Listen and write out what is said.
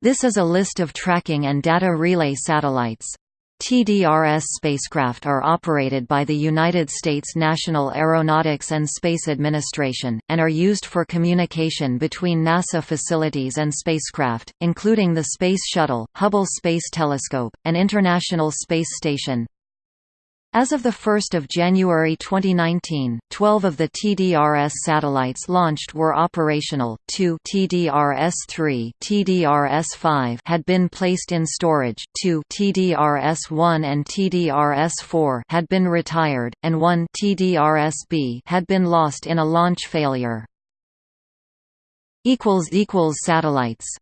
This is a list of tracking and data relay satellites. TDRS spacecraft are operated by the United States National Aeronautics and Space Administration, and are used for communication between NASA facilities and spacecraft, including the Space Shuttle, Hubble Space Telescope, and International Space Station. As of 1 January 2019, 12 of the TDRS satellites launched were operational, two TDRS-3 TDRS-5 had been placed in storage, two TDRS-1 and TDRS-4 had been retired, and one TDRS-B had been lost in a launch failure. Satellites